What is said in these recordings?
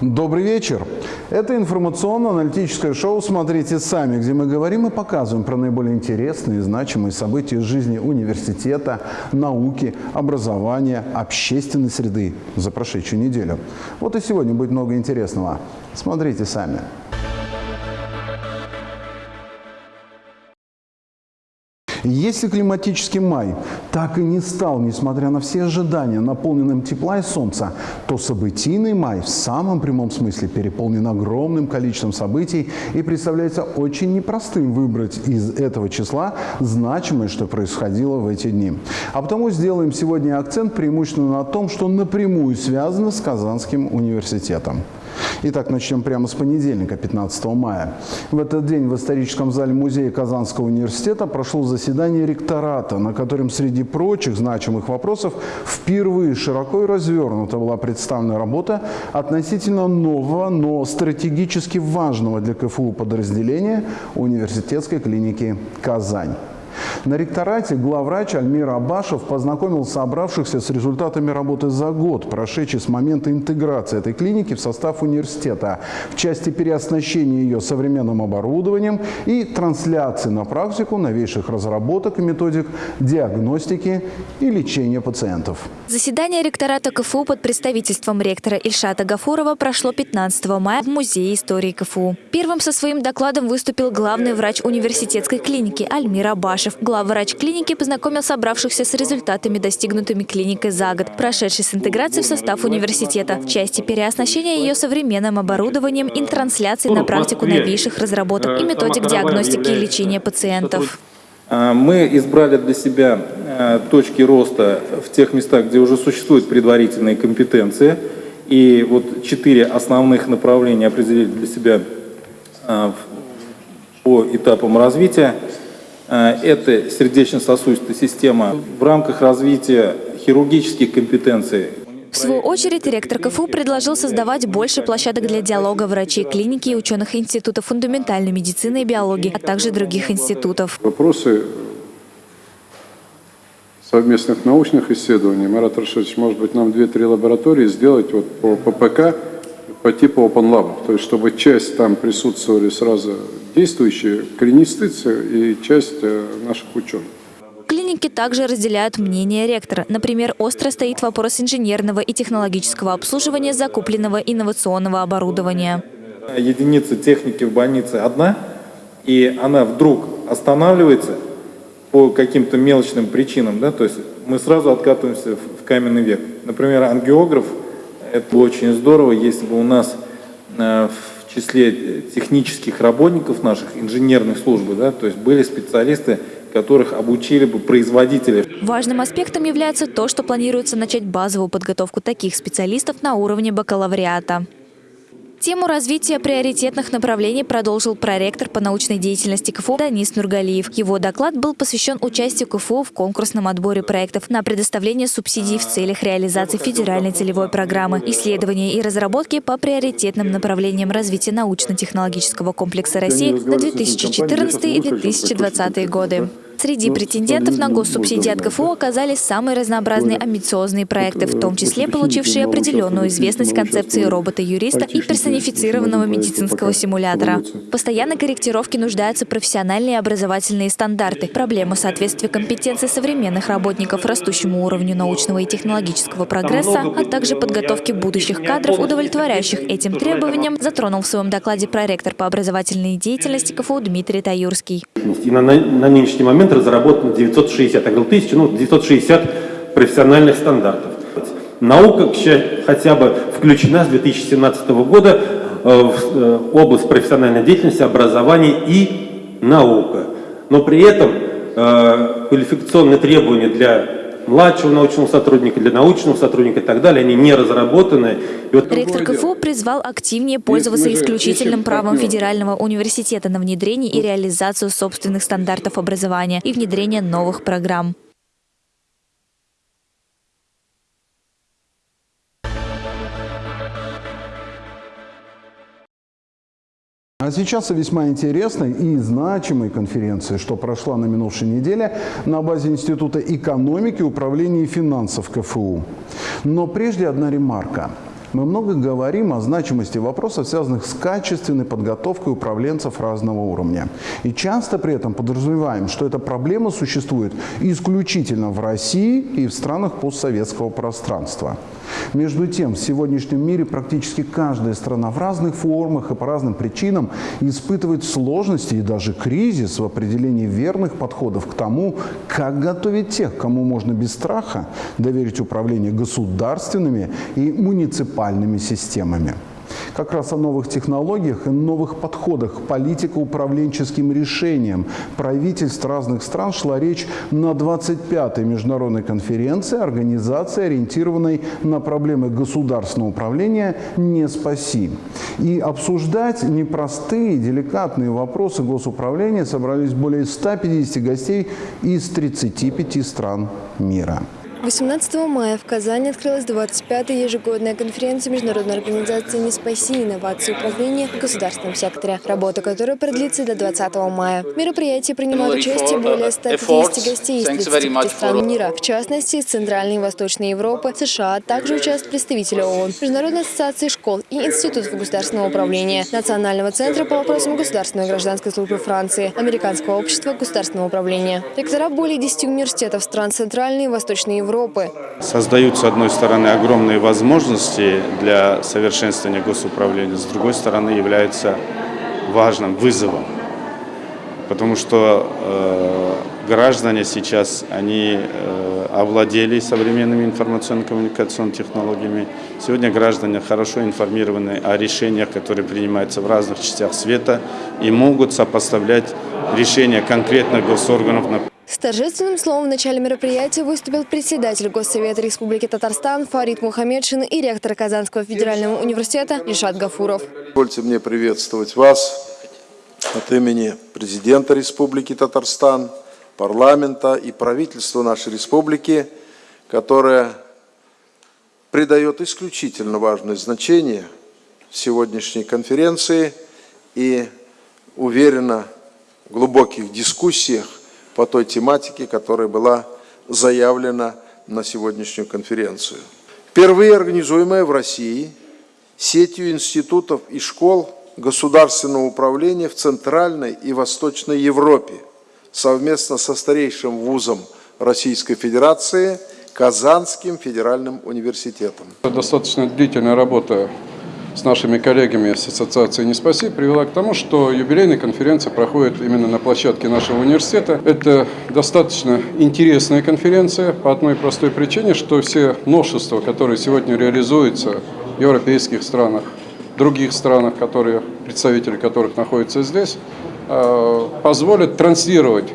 Добрый вечер. Это информационно-аналитическое шоу «Смотрите сами», где мы говорим и показываем про наиболее интересные и значимые события из жизни университета, науки, образования, общественной среды за прошедшую неделю. Вот и сегодня будет много интересного. Смотрите сами. Если климатический май так и не стал, несмотря на все ожидания, наполненным тепла и солнца, то событийный май в самом прямом смысле переполнен огромным количеством событий и представляется очень непростым выбрать из этого числа значимое, что происходило в эти дни. А потому сделаем сегодня акцент преимущественно на том, что напрямую связано с Казанским университетом. Итак, начнем прямо с понедельника, 15 мая. В этот день в историческом зале музея Казанского университета прошло заседание ректората, на котором среди прочих значимых вопросов впервые широко и развернуто была представлена работа относительно нового, но стратегически важного для КФУ подразделения университетской клиники «Казань». На ректорате главврач Альмир Абашев познакомил собравшихся с результатами работы за год, прошедший с момента интеграции этой клиники в состав университета в части переоснащения ее современным оборудованием и трансляции на практику новейших разработок и методик диагностики и лечения пациентов. Заседание ректората КФУ под представительством ректора Ильшата Гафурова прошло 15 мая в Музее истории КФУ. Первым со своим докладом выступил главный врач университетской клиники Альмир Абашев. Куйбышев, главврач клиники, познакомил собравшихся с результатами, достигнутыми клиникой за год, прошедшей с интеграцией в состав университета, в части переоснащения ее современным оборудованием и трансляции на практику новейших разработок и методик диагностики и лечения пациентов. А, мы избрали для себя а, точки роста в тех местах, где уже существуют предварительные компетенции. И вот четыре основных направления определили для себя по этапам развития. Э, это сердечно-сосудистая система в рамках развития хирургических компетенций. В свою очередь, ректор КФУ предложил создавать больше площадок для диалога врачей клиники и ученых Института фундаментальной медицины и биологии, а также других институтов. Вопросы совместных научных исследований. Марат Рашидович, может быть, нам две-три лаборатории сделать вот по ППК по типу Open Lab, то есть чтобы часть там присутствовали сразу действующие клинисты и часть э, наших ученых. Клиники также разделяют мнение ректора. Например, остро стоит вопрос инженерного и технологического обслуживания закупленного инновационного оборудования. Единица техники в больнице одна, и она вдруг останавливается по каким-то мелочным причинам, да, то есть мы сразу откатываемся в каменный век. Например, ангиограф, это очень здорово, если бы у нас э, в числе технических работников наших, инженерных служб, да, то есть были специалисты, которых обучили бы производители. Важным аспектом является то, что планируется начать базовую подготовку таких специалистов на уровне бакалавриата. Тему развития приоритетных направлений продолжил проректор по научной деятельности КФУ Данис Нургалиев. Его доклад был посвящен участию КФУ в конкурсном отборе проектов на предоставление субсидий в целях реализации федеральной целевой программы, исследования и разработки по приоритетным направлениям развития научно-технологического комплекса России на 2014 и 2020 годы. Среди ну, претендентов на госсубсидии от КФУ оказались самые разнообразные амбициозные проекты, в том числе получившие определенную известность концепции робота-юриста и персонифицированного медицинского симулятора. Постоянной корректировке нуждаются профессиональные образовательные стандарты, проблема соответствия компетенций современных работников растущему уровню научного и технологического прогресса, а также подготовки будущих кадров, удовлетворяющих этим требованиям, затронул в своем докладе проректор по образовательной деятельности КФУ Дмитрий Таюрский. И на, на нынешний момент разработано 960, я говорил тысячу, ну 960 профессиональных стандартов. Наука хотя бы включена с 2017 года э, в э, область профессиональной деятельности, образования и наука. Но при этом э, квалификационные требования для младшего научного сотрудника, для научного сотрудника и так далее, они не разработаны. И вот Ректор КФУ призвал активнее пользоваться исключительным правом Федерального университета на внедрение и реализацию собственных стандартов образования и внедрение новых программ. А сейчас о весьма интересной и значимой конференции, что прошла на минувшей неделе на базе Института экономики, управления и финансов КФУ. Но прежде одна ремарка. Мы много говорим о значимости вопросов, связанных с качественной подготовкой управленцев разного уровня. И часто при этом подразумеваем, что эта проблема существует исключительно в России и в странах постсоветского пространства. Между тем, в сегодняшнем мире практически каждая страна в разных формах и по разным причинам испытывает сложности и даже кризис в определении верных подходов к тому, как готовить тех, кому можно без страха доверить управление государственными и муниципальными системами. Как раз о новых технологиях и новых подходах к политико-управленческим решениям правительств разных стран шла речь на 25-й международной конференции организации, ориентированной на проблемы государственного управления «Не спаси». И обсуждать непростые, деликатные вопросы госуправления собрались более 150 гостей из 35 стран мира. 18 мая в Казани открылась 25-я ежегодная конференция Международной организации «Не спаси. Инновации управления в государственном секторе», работа которой продлится до 20 мая. В мероприятии принимают участие более 150 гостей из 35 стран мира, в частности, из Центральной и Восточной Европы, США, а также участвуют представители ООН, Международной ассоциации школ и Институтов государственного управления, Национального центра по вопросам государственной и гражданской службы Франции, Американского общества государственного управления. Ректора более 10 университетов стран Центральной и Восточной Европы Европы. Создают, с одной стороны, огромные возможности для совершенствования госуправления, с другой стороны, являются важным вызовом. Потому что э, граждане сейчас, они э, овладели современными информационно-коммуникационными технологиями. Сегодня граждане хорошо информированы о решениях, которые принимаются в разных частях света и могут сопоставлять решения конкретных госорганов с торжественным словом в начале мероприятия выступил председатель Госсовета Республики Татарстан Фарид Мухаммедшин и ректор Казанского федерального университета Ишат Гафуров. Позвольте мне приветствовать вас от имени президента Республики Татарстан, парламента и правительства нашей республики, которое придает исключительно важное значение сегодняшней конференции и уверенно в глубоких дискуссиях по той тематике, которая была заявлена на сегодняшнюю конференцию. Впервые организуемая в России сетью институтов и школ государственного управления в Центральной и Восточной Европе совместно со старейшим вузом Российской Федерации Казанским федеральным университетом. Достаточно длительная работа с нашими коллегами с Ассоциации «Не спаси» привела к тому, что юбилейная конференция проходит именно на площадке нашего университета. Это достаточно интересная конференция по одной простой причине, что все новшества, которые сегодня реализуются в европейских странах, других странах, которые, представители которых находятся здесь, э, позволят транслировать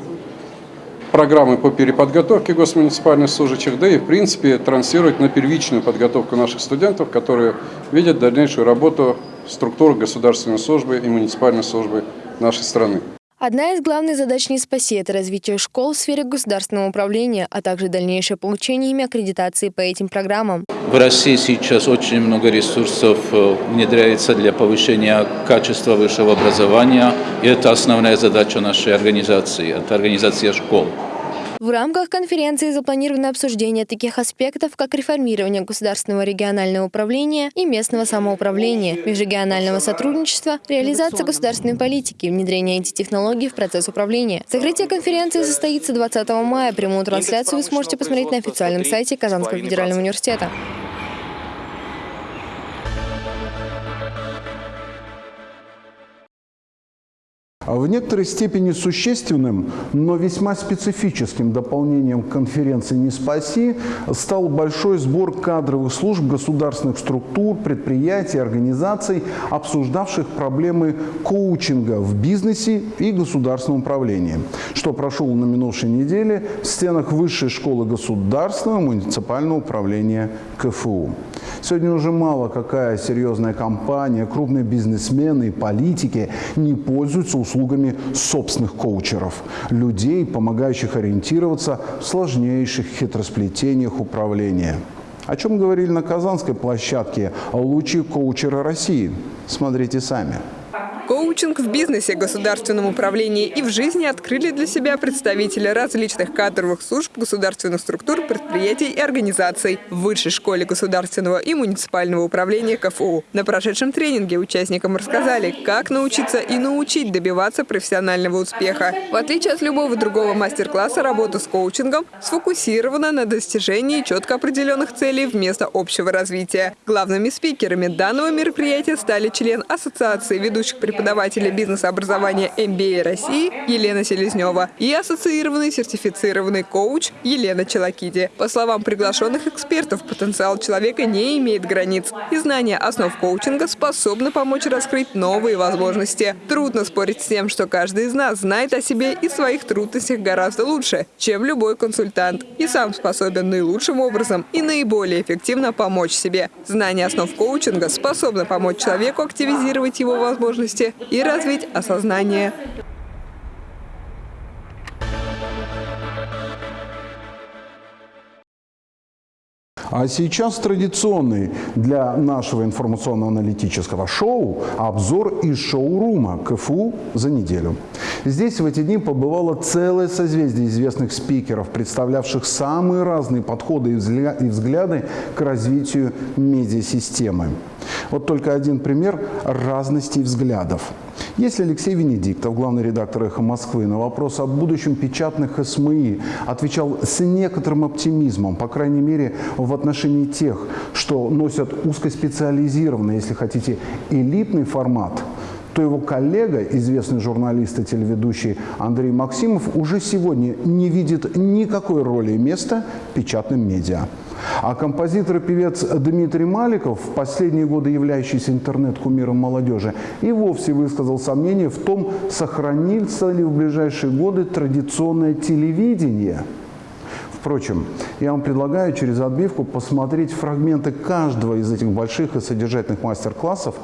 программы по переподготовке госмуниципальных служащих, да и в принципе транслировать на первичную подготовку наших студентов, которые видят дальнейшую работу структур государственной службы и муниципальной службы нашей страны. Одна из главных задач «Не спаси» – это развитие школ в сфере государственного управления, а также дальнейшее получение ими аккредитации по этим программам. В России сейчас очень много ресурсов э, внедряется для повышения качества высшего образования, и это основная задача нашей организации, это организация школ. В рамках конференции запланировано обсуждение таких аспектов, как реформирование государственного регионального управления и местного самоуправления, межрегионального сотрудничества, реализация государственной политики, внедрение IT-технологий в процесс управления. Закрытие конференции состоится 20 мая. Прямую трансляцию вы сможете посмотреть на официальном сайте Казанского федерального университета. В некоторой степени существенным, но весьма специфическим дополнением конференции «Не спаси» стал большой сбор кадровых служб государственных структур, предприятий, организаций, обсуждавших проблемы коучинга в бизнесе и государственном управлении, что прошел на минувшей неделе в стенах Высшей школы государственного муниципального управления КФУ. Сегодня уже мало какая серьезная компания, крупные бизнесмены и политики не пользуются услугами собственных коучеров, людей, помогающих ориентироваться в сложнейших хитросплетениях управления. О чем говорили на Казанской площадке лучшие коучеры России? Смотрите сами. Коучинг в бизнесе, государственном управлении и в жизни открыли для себя представители различных кадровых служб государственных структур, предприятий и организаций в Высшей школе государственного и муниципального управления КФУ. На прошедшем тренинге участникам рассказали, как научиться и научить добиваться профессионального успеха. В отличие от любого другого мастер-класса, работа с коучингом сфокусирована на достижении четко определенных целей вместо общего развития. Главными спикерами данного мероприятия стали член Ассоциации ведущих преподавателей бизнес-образования MBA России Елена Селезнева и ассоциированный сертифицированный коуч Елена Челакиди. По словам приглашенных экспертов, потенциал человека не имеет границ, и знание основ коучинга способны помочь раскрыть новые возможности. Трудно спорить с тем, что каждый из нас знает о себе и своих трудностях гораздо лучше, чем любой консультант, и сам способен наилучшим образом и наиболее эффективно помочь себе. Знание основ коучинга способно помочь человеку активизировать его возможности и развить осознание. А сейчас традиционный для нашего информационно-аналитического шоу обзор из шоурума КФУ за неделю. Здесь в эти дни побывало целое созвездие известных спикеров, представлявших самые разные подходы и взгляды к развитию медиасистемы. Вот только один пример разности взглядов. Если Алексей Венедиктов, главный редактор «Эхо Москвы», на вопрос о будущем печатных СМИ отвечал с некоторым оптимизмом, по крайней мере, в отношении тех, что носят узкоспециализированный, если хотите, элитный формат, то его коллега, известный журналист и телеведущий Андрей Максимов, уже сегодня не видит никакой роли и места печатным медиа. А композитор и певец Дмитрий Маликов, в последние годы являющийся интернет-кумиром молодежи, и вовсе высказал сомнение в том, сохранится ли в ближайшие годы традиционное телевидение. Впрочем, я вам предлагаю через отбивку посмотреть фрагменты каждого из этих больших и содержательных мастер-классов,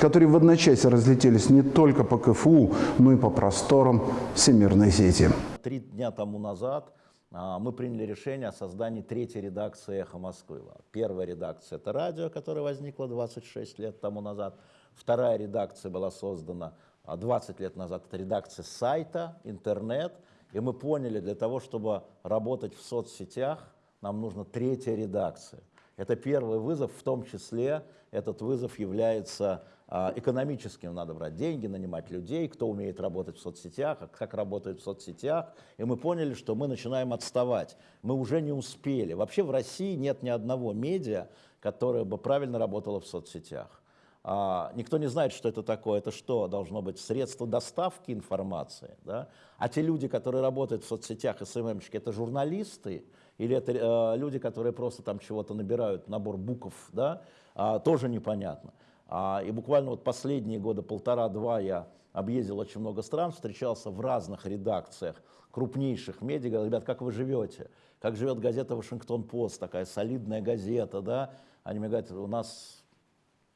которые в одночасье разлетелись не только по КФУ, но и по просторам всемирной сети. Три дня тому назад мы приняли решение о создании третьей редакции «Эхо Москвы». Первая редакция – это радио, которое возникло 26 лет тому назад. Вторая редакция была создана 20 лет назад. Это редакция сайта, интернет. И мы поняли, для того, чтобы работать в соцсетях, нам нужна третья редакция. Это первый вызов, в том числе этот вызов является а, экономическим надо брать деньги, нанимать людей, кто умеет работать в соцсетях, а как работают в соцсетях. И мы поняли, что мы начинаем отставать. Мы уже не успели. Вообще в России нет ни одного медиа, которое бы правильно работало в соцсетях. А, никто не знает, что это такое. Это что? Должно быть средство доставки информации. Да? А те люди, которые работают в соцсетях, СММщики, это журналисты или это э, люди, которые просто там чего-то набирают, набор букв, да? а, тоже непонятно. А, и буквально вот последние года полтора-два я объездил очень много стран, встречался в разных редакциях крупнейших медиа, говорил, ребят, как вы живете? Как живет газета «Вашингтон-Пост», такая солидная газета, да? Они мне говорят, у нас,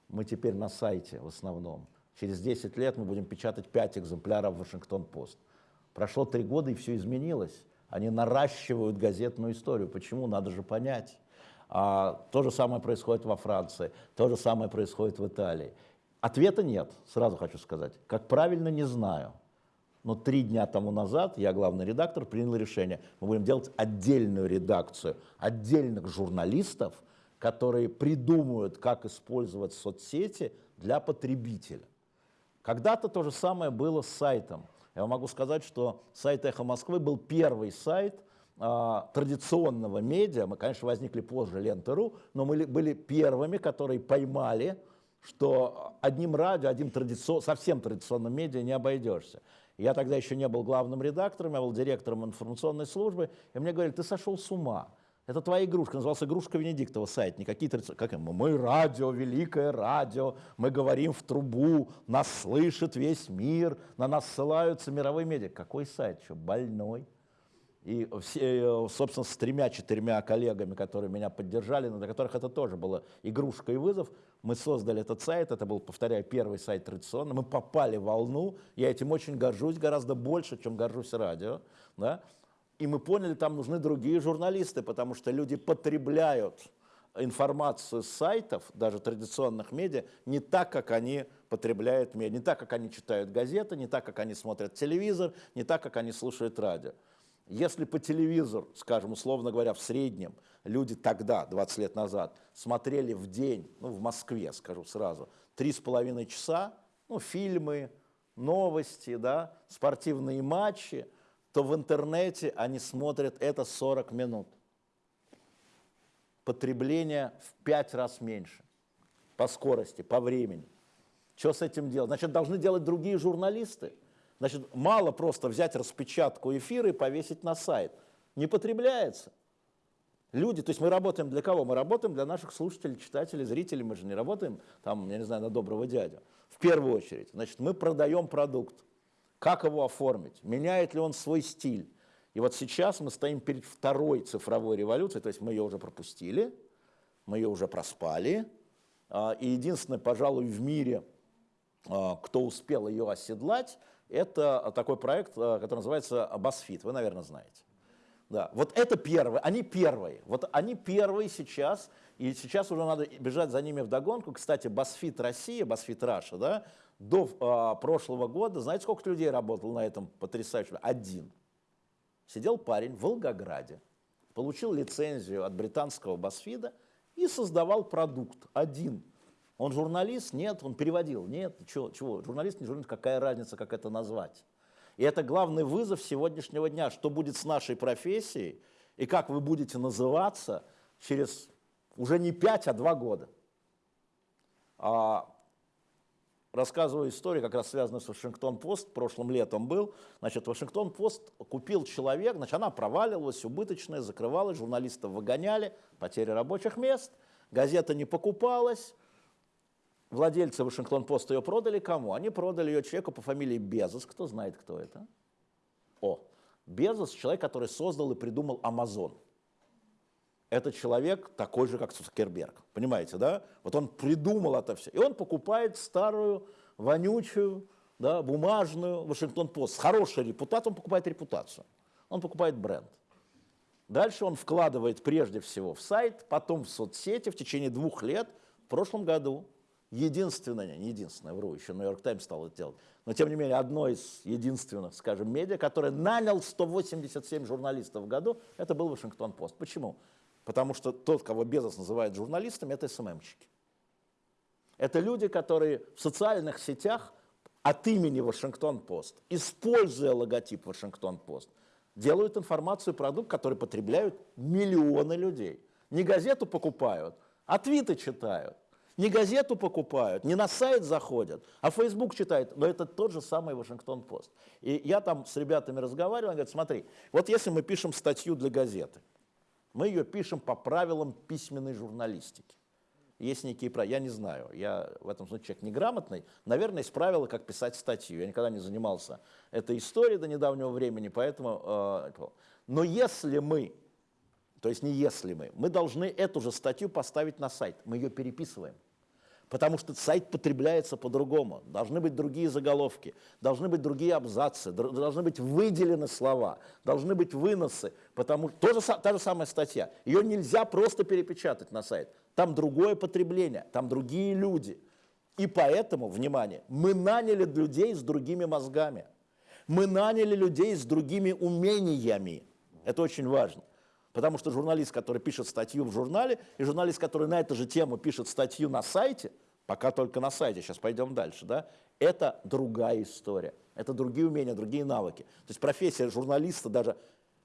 мы теперь на сайте в основном. Через 10 лет мы будем печатать 5 экземпляров «Вашингтон-Пост». Прошло три года, и все изменилось. Они наращивают газетную историю. Почему? Надо же понять. А, то же самое происходит во Франции, то же самое происходит в Италии. Ответа нет, сразу хочу сказать. Как правильно, не знаю. Но три дня тому назад я, главный редактор, принял решение. Мы будем делать отдельную редакцию, отдельных журналистов, которые придумают, как использовать соцсети для потребителя. Когда-то то же самое было с сайтом. Я могу сказать, что сайт «Эхо Москвы» был первый сайт, традиционного медиа, мы, конечно, возникли позже Лента.ру, но мы были первыми, которые поймали, что одним радио, одним традицион, совсем традиционным медиа не обойдешься. Я тогда еще не был главным редактором, я был директором информационной службы, и мне говорили, ты сошел с ума. Это твоя игрушка, назывался «Игрушка Венедиктова» сайт, не какие-то, как мы, мы радио, великое радио, мы говорим в трубу, нас слышит весь мир, на нас ссылаются мировые медиа. Какой сайт, что, больной? И, все, э, собственно, с тремя-четырьмя коллегами, которые меня поддержали, на которых это тоже было игрушка и вызов, мы создали этот сайт, это был, повторяю, первый сайт традиционно, мы попали в волну, я этим очень горжусь, гораздо больше, чем горжусь радио, да? и мы поняли, там нужны другие журналисты, потому что люди потребляют информацию с сайтов, даже традиционных медиа, не так, как они потребляют медиа, не так, как они читают газеты, не так, как они смотрят телевизор, не так, как они слушают радио. Если по телевизору, скажем, условно говоря, в среднем люди тогда, 20 лет назад, смотрели в день, ну, в Москве, скажу сразу, три с половиной часа, ну, фильмы, новости, да, спортивные матчи, то в интернете они смотрят это 40 минут. Потребление в 5 раз меньше по скорости, по времени. Что с этим делать? Значит, должны делать другие журналисты – Значит, мало просто взять распечатку эфира и повесить на сайт. Не потребляется. Люди, то есть мы работаем для кого? Мы работаем для наших слушателей, читателей, зрителей. Мы же не работаем, там, я не знаю, на доброго дядю. В первую очередь. Значит, мы продаем продукт. Как его оформить? Меняет ли он свой стиль? И вот сейчас мы стоим перед второй цифровой революцией, то есть мы ее уже пропустили, мы ее уже проспали. А, и единственное, пожалуй, в мире, а, кто успел ее оседлать, это такой проект, э, который называется BuzzFeed, вы, наверное, знаете. Да, вот это первые, они первые, вот они первые сейчас, и сейчас уже надо бежать за ними в догонку. Кстати, BuzzFeed Россия, BuzzFeed Russia, да, до а, прошлого года, знаете, сколько людей работало на этом потрясающем? Один. Сидел парень в Волгограде, получил лицензию от британского BuzzFeed и создавал продукт один – он журналист? Нет. Он переводил? Нет. Чего? чего? Журналист, не журналист, какая разница, как это назвать? И это главный вызов сегодняшнего дня. Что будет с нашей профессией и как вы будете называться через уже не 5, а 2 года. А, рассказываю историю, как раз связанную с Вашингтон-Пост, прошлым летом был. Значит, Вашингтон-Пост купил человек, значит, она проваливалась, убыточная, закрывалась, журналистов выгоняли, потеря рабочих мест, газета не покупалась, Владельцы Вашингтон-Пост ее продали кому? Они продали ее человеку по фамилии Безос. Кто знает, кто это? О, Безос – человек, который создал и придумал Амазон. Это человек такой же, как Цукерберг. Понимаете, да? Вот он придумал это все. И он покупает старую, вонючую, да, бумажную Вашингтон-Пост. С хорошей репутацией он покупает репутацию. Он покупает бренд. Дальше он вкладывает прежде всего в сайт, потом в соцсети в течение двух лет. В прошлом году единственное, не единственное, вру, еще Нью-Йорк Таймс стал это делать, но тем не менее одно из единственных, скажем, медиа, которое нанял 187 журналистов в году, это был Вашингтон-Пост. Почему? Потому что тот, кого Безос называет журналистами, это СММщики. Это люди, которые в социальных сетях от имени Вашингтон-Пост, используя логотип Вашингтон-Пост, делают информацию, продукт, который потребляют миллионы людей. Не газету покупают, а твиты читают. Не газету покупают, не на сайт заходят, а Facebook читают. Но это тот же самый Вашингтон-Пост. И я там с ребятами разговаривал, они говорят, смотри, вот если мы пишем статью для газеты, мы ее пишем по правилам письменной журналистики. Есть некие правила, я не знаю, я в этом случае человек неграмотный, наверное, есть правила, как писать статью. Я никогда не занимался этой историей до недавнего времени, поэтому... Э, но если мы, то есть не если мы, мы должны эту же статью поставить на сайт, мы ее переписываем потому что сайт потребляется по-другому. Должны быть другие заголовки, должны быть другие абзацы, должны быть выделены слова, должны быть выносы, потому что та же самая статья. Ее нельзя просто перепечатать на сайт. Там другое потребление, там другие люди. И поэтому, внимание, мы наняли людей с другими мозгами. Мы наняли людей с другими умениями. Это очень важно. Потому что журналист, который пишет статью в журнале, и журналист, который на эту же тему пишет статью на сайте, пока только на сайте, сейчас пойдем дальше, да, это другая история, это другие умения, другие навыки. То есть профессия журналиста, даже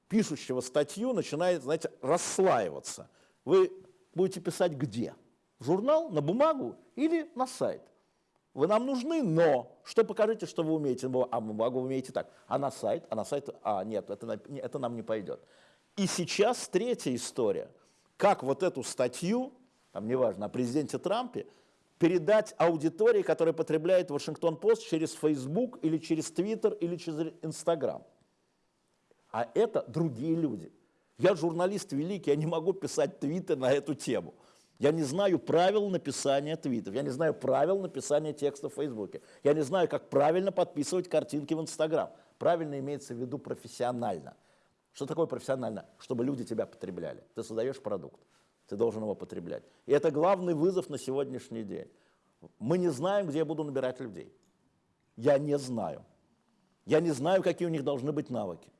пишущего статью, начинает, знаете, расслаиваться. Вы будете писать где? В журнал, на бумагу или на сайт? Вы нам нужны, но что покажите, что вы умеете? А бумагу вы умеете так. А на сайт? А на сайт? А, нет, это, это нам не пойдет. И сейчас третья история. Как вот эту статью, там неважно, о президенте Трампе, передать аудитории, которая потребляет Вашингтон-Пост через Facebook или через Twitter или через Instagram. А это другие люди. Я журналист великий, я не могу писать твиты на эту тему. Я не знаю правил написания твитов, я не знаю правил написания текста в Фейсбуке, я не знаю, как правильно подписывать картинки в Инстаграм. Правильно имеется в виду профессионально. Что такое профессионально? Чтобы люди тебя потребляли. Ты создаешь продукт. ты должен его потреблять. И это главный вызов на сегодняшний день. Мы не знаем, где я буду набирать людей. Я не знаю. Я не знаю, какие у них должны быть навыки.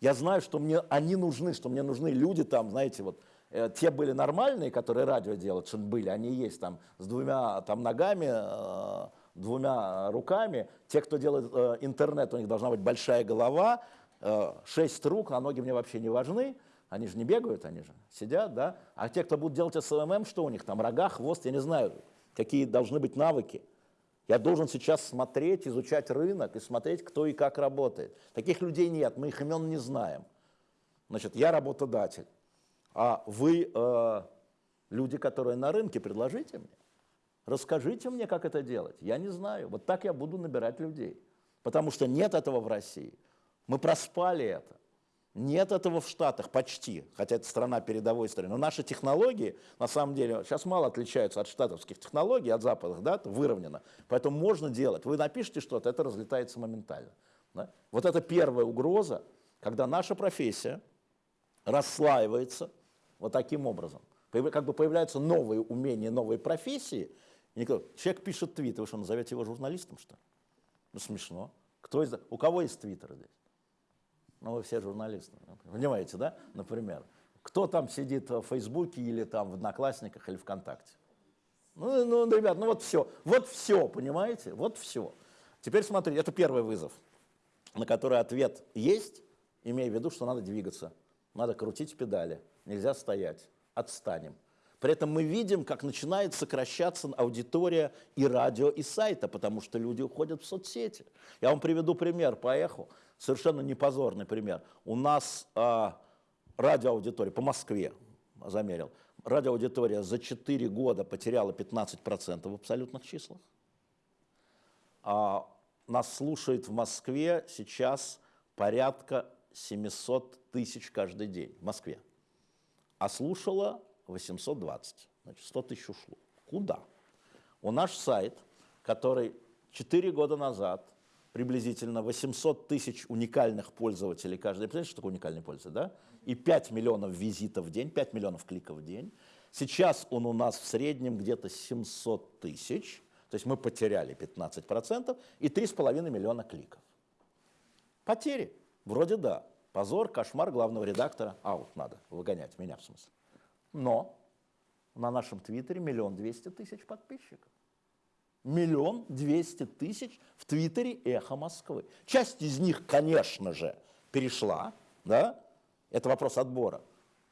Я знаю, что мне они нужны, что мне нужны люди там, знаете, вот э, те были нормальные, которые радио делают, что были, они есть там с двумя там ногами, э, двумя руками. Те, кто делает э, интернет, у них должна быть большая голова, шесть рук, а ноги мне вообще не важны. Они же не бегают, они же сидят, да. А те, кто будут делать SMM, что у них там, рога, хвост, я не знаю, какие должны быть навыки. Я должен сейчас смотреть, изучать рынок и смотреть, кто и как работает. Таких людей нет, мы их имен не знаем. Значит, я работодатель, а вы э, люди, которые на рынке, предложите мне. Расскажите мне, как это делать. Я не знаю. Вот так я буду набирать людей. Потому что нет этого в России. Мы проспали это. Нет этого в Штатах почти, хотя это страна передовой страны. Но наши технологии, на самом деле, сейчас мало отличаются от штатовских технологий, от западных, да, это выровнено. Поэтому можно делать. Вы напишите что-то, это разлетается моментально. Да? Вот это первая угроза, когда наша профессия расслаивается вот таким образом. Как бы появляются новые умения, новые профессии. Никто, человек пишет твит, вы что, назовете его журналистом, что ли? Ну, смешно. Кто из... У кого есть твиттер здесь? Ну, вы все журналисты, понимаете, да, например. Кто там сидит в Фейсбуке или там в Одноклассниках или ВКонтакте? Ну, ну, ребят, ну вот все, вот все, понимаете, вот все. Теперь смотрите, это первый вызов, на который ответ есть, имея в виду, что надо двигаться, надо крутить педали, нельзя стоять, отстанем. При этом мы видим, как начинает сокращаться аудитория и радио, и сайта, потому что люди уходят в соцсети. Я вам приведу пример по эху, совершенно непозорный пример. У нас а, радиоаудитория по Москве, замерил, радиоаудитория за 4 года потеряла 15% в абсолютных числах. А, нас слушает в Москве сейчас порядка 700 тысяч каждый день в Москве. А слушала 820, значит 100 тысяч ушло. Куда? У наш сайт, который 4 года назад приблизительно 800 тысяч уникальных пользователей каждый. Представляете, что такое уникальный пользователь, да? И 5 миллионов визитов в день, 5 миллионов кликов в день. Сейчас он у нас в среднем где-то 700 тысяч, то есть мы потеряли 15% и 3,5 миллиона кликов. Потери? Вроде да. Позор, кошмар главного редактора. Аут надо выгонять, меня в смысле. Но на нашем твиттере миллион двести тысяч подписчиков. Миллион двести тысяч в твиттере «Эхо Москвы». Часть из них, конечно же, перешла, да, это вопрос отбора.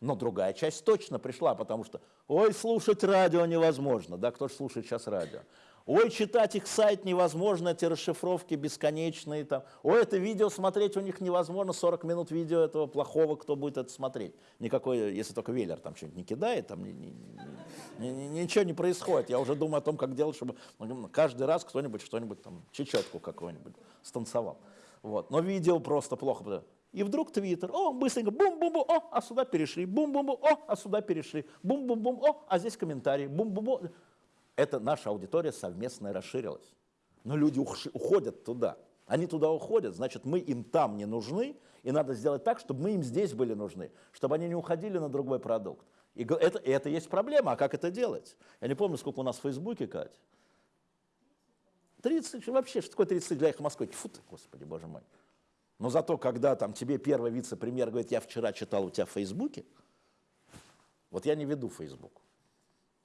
Но другая часть точно пришла, потому что, ой, слушать радио невозможно. Да, кто же слушает сейчас радио? Ой, читать их сайт невозможно, эти расшифровки бесконечные. Там. Ой, это видео смотреть у них невозможно, 40 минут видео этого плохого, кто будет это смотреть. Никакой, если только Веллер там что-нибудь не кидает, там ни, ни, ни, ни, ничего не происходит. Я уже думаю о том, как делать, чтобы каждый раз кто-нибудь что-нибудь там, чечетку какую-нибудь станцевал. Вот. Но видео просто плохо. И вдруг Твиттер, о, быстренько, бум-бум-бум, о, а сюда перешли, бум-бум-бум, о, а сюда перешли, бум-бум-бум, о, а здесь комментарий, бум-бум-бум это наша аудитория совместная расширилась. Но люди уходят туда. Они туда уходят, значит, мы им там не нужны, и надо сделать так, чтобы мы им здесь были нужны, чтобы они не уходили на другой продукт. И это, и это есть проблема, а как это делать? Я не помню, сколько у нас в Фейсбуке, Катя. 30, вообще, что такое 30 для их Москвы? Фу ты, господи, боже мой. Но зато, когда там тебе первый вице-премьер говорит, я вчера читал у тебя в Фейсбуке, вот я не веду Фейсбук.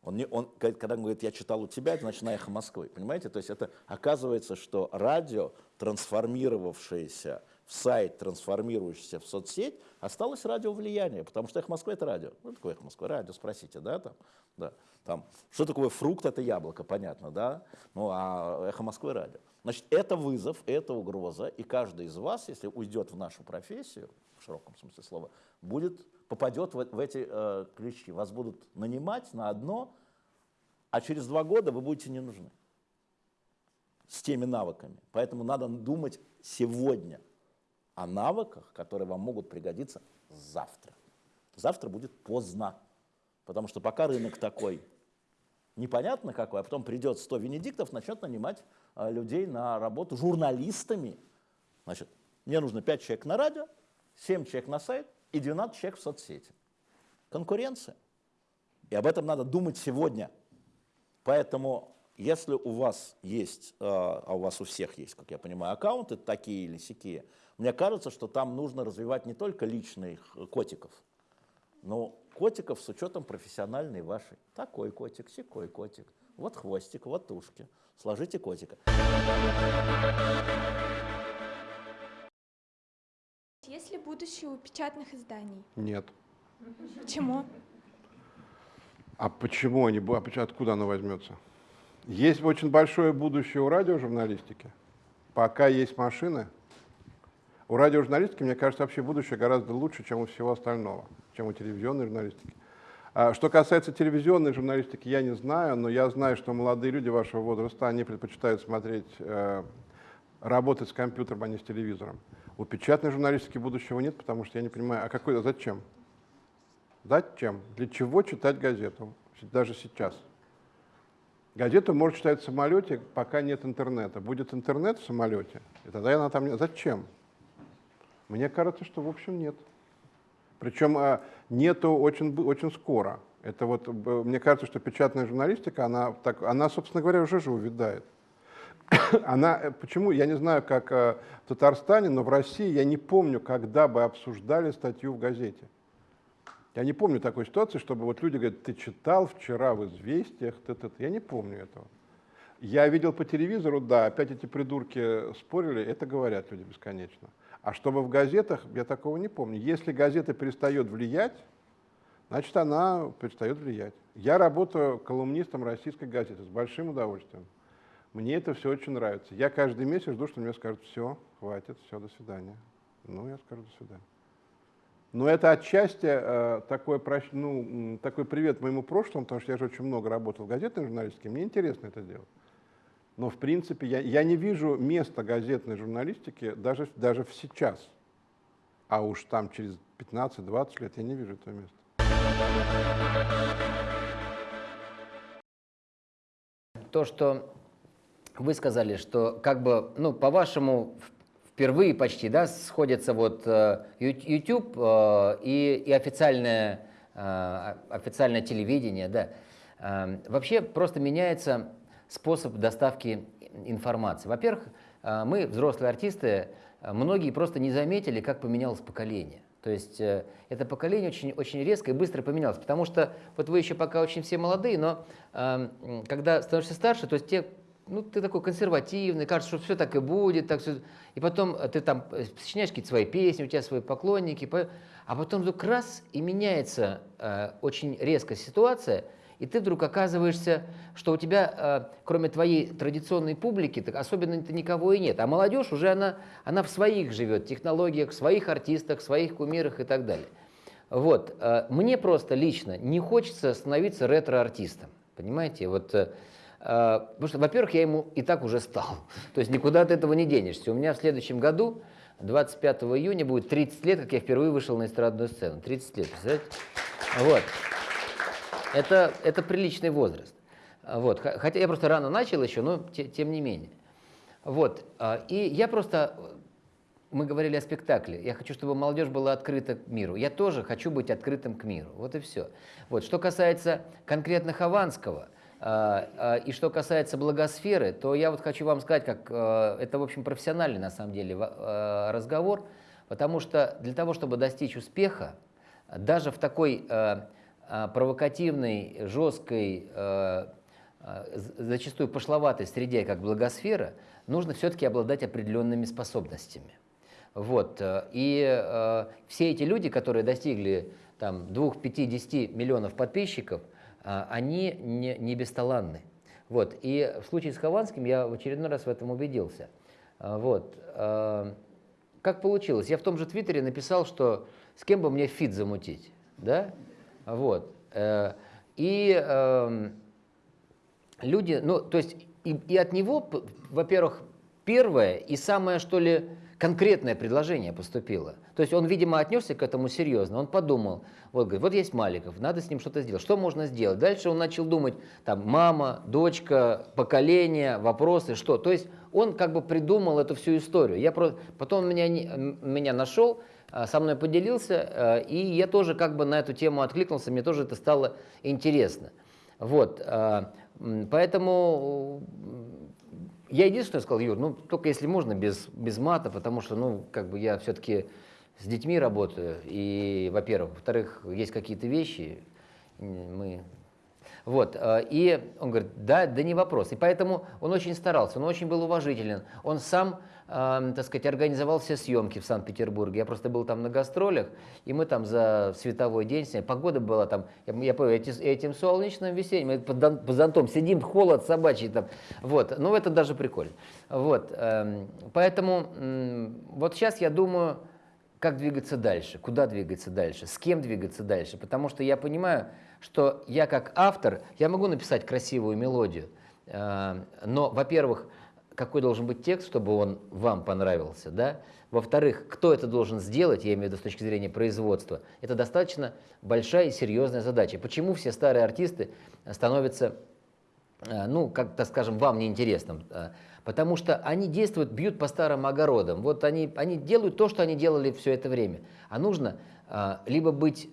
Он, не, он, когда он говорит, я читал у тебя, это значит на эхо Москвы. Понимаете? То есть это оказывается, что радио, трансформировавшееся в сайт, трансформирующийся в соцсеть, осталось радио влияние, потому что эхо Москвы это радио. Ну, такое эхо Москвы, радио, спросите, да, там, да, там, что такое фрукт, это яблоко, понятно, да, ну, а эхо Москвы радио. Значит, это вызов, это угроза, и каждый из вас, если уйдет в нашу профессию, в широком смысле слова, будет попадет в, в эти э, ключи. Вас будут нанимать на одно, а через два года вы будете не нужны с теми навыками. Поэтому надо думать сегодня о навыках, которые вам могут пригодиться завтра. Завтра будет поздно, потому что пока рынок такой непонятно какой, а потом придет 100 венедиктов, начнет нанимать э, людей на работу журналистами. Значит, мне нужно 5 человек на радио, 7 человек на сайт, и 12 человек в соцсети. Конкуренция. И об этом надо думать сегодня. Поэтому, если у вас есть, э, а у вас у всех есть, как я понимаю, аккаунты такие или сякие, мне кажется, что там нужно развивать не только личных котиков, но котиков с учетом профессиональной вашей. Такой котик, секой котик, вот хвостик, вот ушки. Сложите котика. Будущее у печатных изданий? Нет. Почему? А почему они, а откуда оно возьмется? Есть очень большое будущее у радиожурналистики. Пока есть машины, у радиожурналистики, мне кажется, вообще будущее гораздо лучше, чем у всего остального, чем у телевизионной журналистики. А что касается телевизионной журналистики, я не знаю, но я знаю, что молодые люди вашего возраста, они предпочитают смотреть, э, работать с компьютером, а не с телевизором. У печатной журналистики будущего нет, потому что я не понимаю, а какой, а зачем? Зачем? Для чего читать газету? Даже сейчас. Газету можно читать в самолете, пока нет интернета. Будет интернет в самолете, и тогда она там... Зачем? Мне кажется, что, в общем, нет. Причем а, нету очень, очень скоро. Это вот, мне кажется, что печатная журналистика, она, так, она, собственно говоря, уже же увядает. Она, э, почему, я не знаю, как э, в Татарстане, но в России я не помню, когда бы обсуждали статью в газете. Я не помню такой ситуации, чтобы вот люди говорят, ты читал вчера в «Известиях», т -т -т». я не помню этого. Я видел по телевизору, да, опять эти придурки спорили, это говорят люди бесконечно. А чтобы в газетах, я такого не помню. Если газета перестает влиять, значит, она перестает влиять. Я работаю колумнистом российской газеты с большим удовольствием. Мне это все очень нравится. Я каждый месяц жду, что мне скажут, все, хватит, все, до свидания. Ну, я скажу до свидания. Но это отчасти э, такой, ну, такой привет моему прошлому, потому что я же очень много работал в газетной журналистике, мне интересно это делать. Но в принципе я, я не вижу места газетной журналистики даже, даже сейчас. А уж там через 15-20 лет я не вижу этого места. то, что вы сказали, что как бы, ну, по-вашему, впервые почти, да, сходятся вот э, YouTube э, и, и официальное, э, официальное телевидение, да. Э, Вообще просто меняется способ доставки информации. Во-первых, э, мы, взрослые артисты, э, многие просто не заметили, как поменялось поколение. То есть э, это поколение очень, очень резко и быстро поменялось, потому что вот вы еще пока очень все молодые, но э, м, когда становишься старше, то есть те, ну, ты такой консервативный, кажется, что все так и будет, так всё. и потом э, ты там э, сочиняешь какие-то свои песни, у тебя свои поклонники, по- а потом вдруг раз и меняется э, очень резко ситуация, и ты вдруг оказываешься, что у тебя, э, кроме твоей традиционной публики, так особенно-то никого и нет. А молодежь уже она, она в своих живет технологиях, в своих артистах, в своих кумирах и так далее. Вот. э, Мне просто лично не хочется становиться ретро-артистом. Понимаете? Вот, э, потому что, во-первых, я ему и так уже стал. То есть никуда от этого не денешься. У меня в следующем году, 25 июня, будет 30 лет, как я впервые вышел на эстрадную сцену. 30 лет, представляете? Вот. Это, это приличный возраст. Вот. Хотя я просто рано начал еще, но те- тем не менее. Вот. а, И я просто... Мы говорили о спектакле. Я хочу, чтобы молодежь была открыта к миру. Я тоже хочу быть открытым к миру. Вот и все. Вот. Что касается конкретно Хованского, и что касается благосферы, то я вот хочу вам сказать, как а, это, в общем, профессиональный на самом деле а, разговор, потому что для того, чтобы достичь успеха, даже в такой а, а, провокативной, жесткой, а, а, зачастую пошловатой среде, как благосфера, нужно все-таки обладать определенными способностями. Вот. э, И э, все эти люди, которые достигли там, 2-5-10 миллионов подписчиков, а, они не, не бесталанны. Вот. И в случае с Хованским я в очередной раз в этом убедился. А, Вот. э, Как получилось? Я в том же Твиттере написал, что с кем бы мне фит замутить. Да? Вот. Э, И эм, люди, ну, то есть и, и от него, во-первых, первое и самое, что ли, конкретное предложение поступило. То есть он, видимо, отнесся к этому серьезно. Он подумал, вот, говорит, вот есть Маликов, надо с ним что-то сделать. Что можно сделать? Дальше он начал думать, там, мама, дочка, поколение, вопросы, что. То есть он как бы придумал эту всю историю. Я просто, потом он меня, меня нашел, а, со мной поделился, а, и я тоже как бы на эту тему откликнулся, мне тоже это стало интересно. Вот, а, поэтому я единственное сказал, Юр, ну только если можно без, без мата, потому что, ну, как бы я все-таки с детьми работаю, и, во-первых, во-вторых, есть какие-то вещи, мы вот, э, и он говорит, да, да не вопрос. И поэтому он очень старался, он очень был уважителен. Он сам, э, так сказать, организовал все съемки в Санкт-Петербурге. Я просто был там на гастролях, и мы там за световой день. Погода была там, я, я помню, эти, этим солнечным весенним, мы под, под зонтом сидим, холод собачий там. Вот, ну это даже прикольно. Вот, э, поэтому э, вот сейчас я думаю, как двигаться дальше, куда двигаться дальше, с кем двигаться дальше. Потому что я понимаю, что я как автор, я могу написать красивую мелодию, э, но, во-первых, какой должен быть текст, чтобы он вам понравился, да? Во-вторых, кто это должен сделать, я имею в виду с точки зрения производства, это достаточно большая и серьезная задача. Почему все старые артисты становятся, э, ну, как, так скажем, вам неинтересным? Э, потому что они действуют, бьют по старым огородам. Вот они, они делают то, что они делали все это время. А нужно либо быть...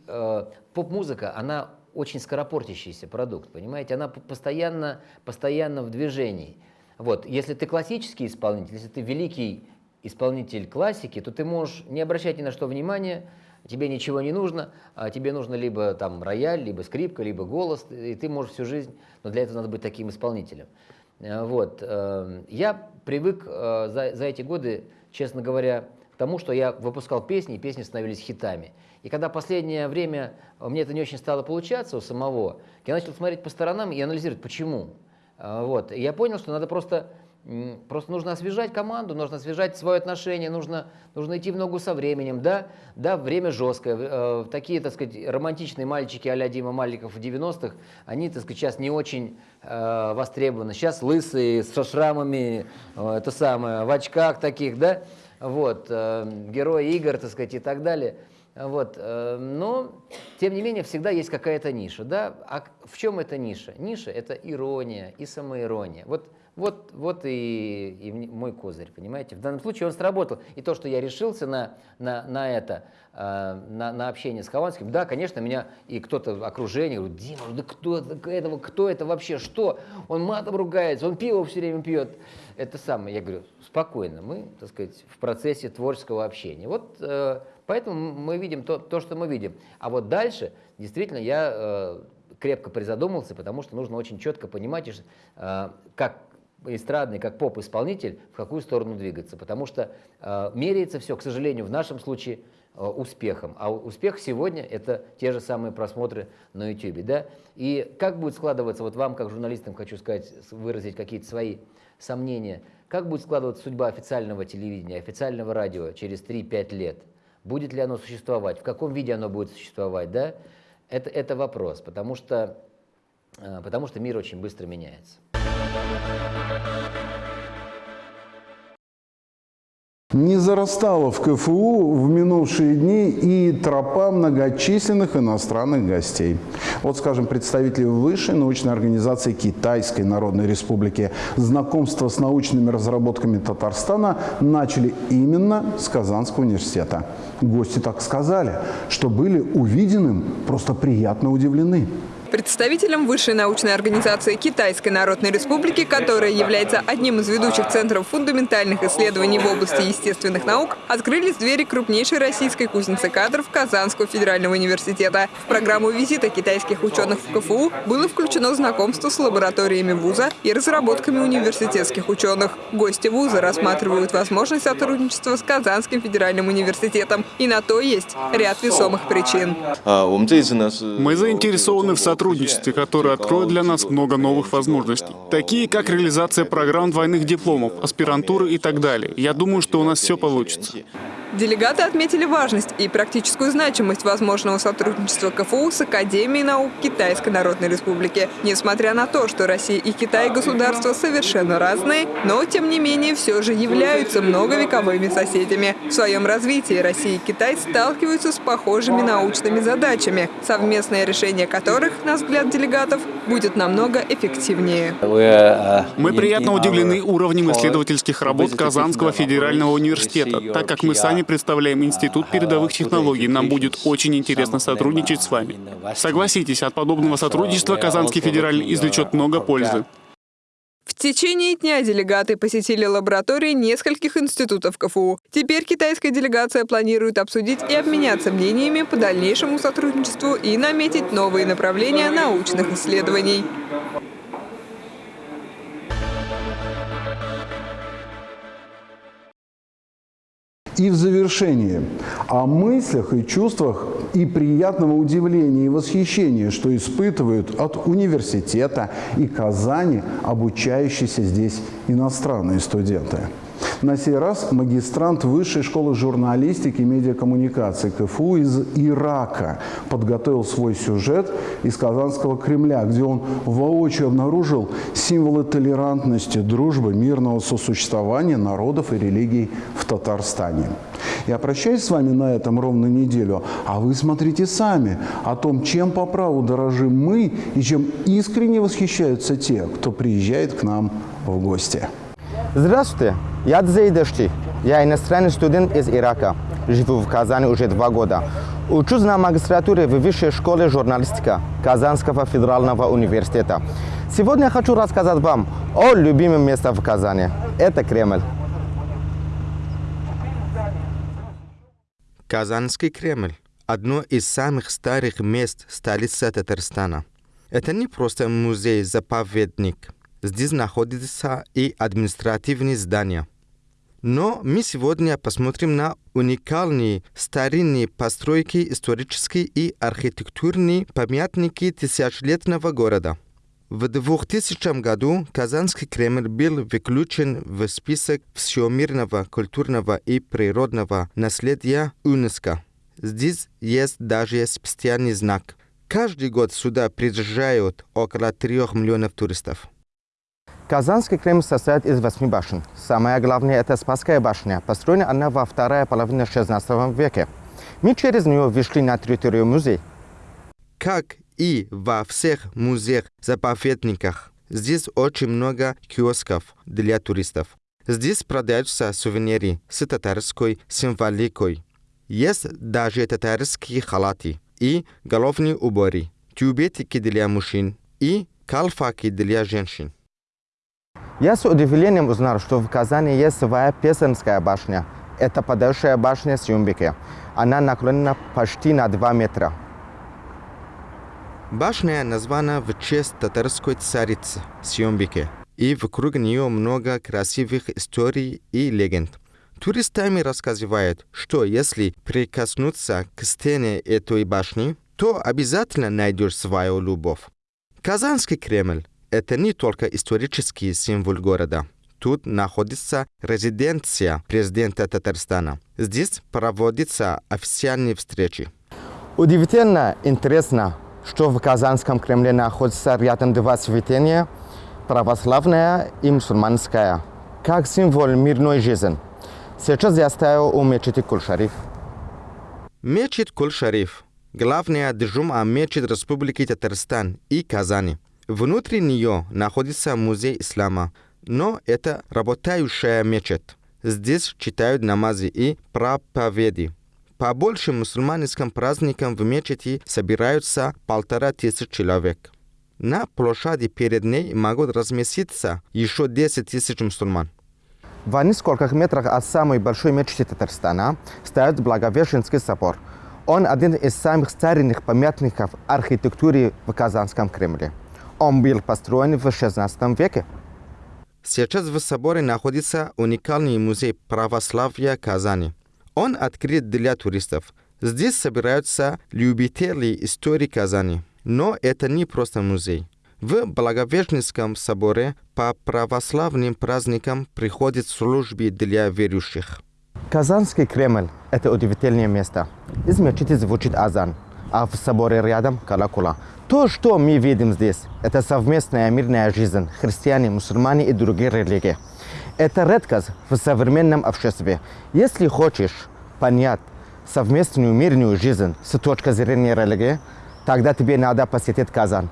Поп-музыка, она очень скоропортящийся продукт, понимаете? Она постоянно, постоянно в движении. Вот. Если ты классический исполнитель, если ты великий исполнитель классики, то ты можешь не обращать ни на что внимания, тебе ничего не нужно, а тебе нужно либо там рояль, либо скрипка, либо голос, и ты можешь всю жизнь, но для этого надо быть таким исполнителем. Э, вот. Э, я привык э, за, за эти годы, честно говоря, к тому, что я выпускал песни, и песни становились хитами. И когда последнее время мне это не очень стало получаться у самого, я начал смотреть по сторонам и анализировать, почему. А, вот. И я понял, что надо просто, просто нужно освежать команду, нужно освежать свое отношение, нужно, нужно идти в ногу со временем. Да, да время жесткое. Э, такие, так сказать, романтичные мальчики а Дима Маликов в 90-х, они, так сказать, сейчас не очень э, востребованы. Сейчас лысые, со шрамами, э, это самое, в очках таких, да, вот, э, герои игр, так сказать, и так далее – вот, э, но, тем не менее, всегда есть какая-то ниша. Да? А в чем эта ниша? Ниша – это ирония и самоирония. Вот, вот, вот и, и мой козырь, понимаете? В данном случае он сработал. И то, что я решился на, на, на это, э, на, на общение с Хованским, да, конечно, меня и кто-то окружение говорит, Дима, да кто, этого, кто это вообще, что? Он матом ругается, он пиво все время пьет. Это самое. Я говорю, спокойно, мы, так сказать, в процессе творческого общения. Вот э, Поэтому мы видим то, то, что мы видим. А вот дальше, действительно, я э, крепко призадумался, потому что нужно очень четко понимать, как эстрадный, как поп-исполнитель, в какую сторону двигаться. Потому что э, меряется все, к сожалению, в нашем случае э, успехом. А успех сегодня – это те же самые просмотры на YouTube. Да? И как будет складываться, вот вам, как журналистам, хочу сказать, выразить какие-то свои сомнения, как будет складываться судьба официального телевидения, официального радио через 3-5 лет – Будет ли оно существовать? В каком виде оно будет существовать? Да? Это, это вопрос, потому что, э, потому что мир очень быстро меняется. Не зарастала в КФУ в минувшие дни и тропа многочисленных иностранных гостей. Вот, скажем, представители высшей научной организации Китайской Народной Республики знакомство с научными разработками Татарстана начали именно с Казанского университета. Гости так сказали, что были увиденным просто приятно удивлены. Представителям высшей научной организации Китайской Народной Республики, которая является одним из ведущих центров фундаментальных исследований в области естественных наук, открылись двери крупнейшей российской кузницы кадров Казанского федерального университета. В программу визита китайских ученых в КФУ было включено знакомство с лабораториями вуза и разработками университетских ученых. Гости вуза рассматривают возможность сотрудничества с Казанским федеральным университетом. И на то есть ряд весомых причин. А, Мы заинтересованы в сотрудничестве сотрудничестве, которое откроет для нас много новых возможностей, такие как реализация программ двойных дипломов, аспирантуры и так далее. Я думаю, что у нас все получится. Делегаты отметили важность и практическую значимость возможного сотрудничества КФУ с Академией наук Китайской Народной Республики. Несмотря на то, что Россия и Китай государства совершенно разные, но тем не менее все же являются многовековыми соседями. В своем развитии Россия и Китай сталкиваются с похожими научными задачами, совместное решение которых, на взгляд делегатов, будет намного эффективнее. Мы приятно удивлены уровнем исследовательских работ Казанского федерального университета. Так как мы сами представляем Институт передовых технологий, нам будет очень интересно сотрудничать с вами. Согласитесь, от подобного сотрудничества Казанский федеральный извлечет много пользы. В течение дня делегаты посетили лаборатории нескольких институтов КФУ. Теперь китайская делегация планирует обсудить и обменяться мнениями по дальнейшему сотрудничеству и наметить новые направления научных исследований. И в завершение о мыслях и чувствах и приятного удивления и восхищения, что испытывают от университета и Казани обучающиеся здесь иностранные студенты. На сей раз магистрант Высшей школы журналистики и медиакоммуникации КФУ из Ирака подготовил свой сюжет из Казанского Кремля, где он воочию обнаружил символы толерантности, дружбы, мирного сосуществования народов и религий в Татарстане. Я прощаюсь с вами на этом ровно неделю, а вы смотрите сами о том, чем по праву дорожим мы и чем искренне восхищаются те, кто приезжает к нам в гости. Здравствуйте, я Дзейдашти. Я иностранный студент из Ирака. Живу в Казани уже два года. Учусь на магистратуре в Высшей школе журналистика Казанского федерального университета. Сегодня я хочу рассказать вам о любимом месте в Казани. Это Кремль. Казанский Кремль – одно из самых старых мест столицы Татарстана. Это не просто музей-заповедник – Здесь находится и административные здания. Но мы сегодня посмотрим на уникальные старинные постройки, исторические и архитектурные памятники тысячелетнего города. В 2000 году Казанский Кремль был выключен в список всемирного культурного и природного наследия ЮНЕСКО. Здесь есть даже специальный знак. Каждый год сюда приезжают около трех миллионов туристов. Казанский Кремль состоит из восьми башен. Самая главная – это Спасская башня. Построена она во второй половине XVI века. Мы через нее вышли на территорию музея. Как и во всех музеях-заповедниках, здесь очень много киосков для туристов. Здесь продаются сувениры с татарской символикой. Есть даже татарские халаты и головные уборы, тюбетики для мужчин и калфаки для женщин. Я с удивлением узнал, что в Казани есть своя Песенская башня. Это подальшая башня Сюмбике. Она наклонена почти на 2 метра. Башня названа в честь татарской царицы Сюмбике. И вокруг нее много красивых историй и легенд. Туристами рассказывают, что если прикоснуться к стене этой башни, то обязательно найдешь свою любовь. Казанский Кремль это не только исторический символ города. Тут находится резиденция президента Татарстана. Здесь проводятся официальные встречи. Удивительно интересно, что в Казанском Кремле находится рядом два святыни – православная и мусульманская, как символ мирной жизни. Сейчас я стою у мечети Кулшариф. Мечеть Кулшариф – главная джума мечеть Республики Татарстан и Казани – Внутри нее находится музей ислама, но это работающая мечеть. Здесь читают намазы и проповеди. По большим мусульманским праздникам в мечети собираются полтора тысяч человек. На площади перед ней могут разместиться еще 10 тысяч мусульман. В нескольких метрах от самой большой мечети Татарстана стоит Благовещенский собор. Он один из самых старинных памятников архитектуры в Казанском Кремле. Он был построен в XVI веке. Сейчас в соборе находится уникальный музей православия Казани. Он открыт для туристов. Здесь собираются любители истории Казани. Но это не просто музей. В Благовещенском соборе по православным праздникам приходят службы для верующих. Казанский Кремль – это удивительное место. Из мечети звучит азан, а в соборе рядом – колокола. То, что мы видим здесь, это совместная мирная жизнь христиане, мусульмане и другие религии. Это редкость в современном обществе. Если хочешь понять совместную мирную жизнь с точки зрения религии, тогда тебе надо посетить Казань.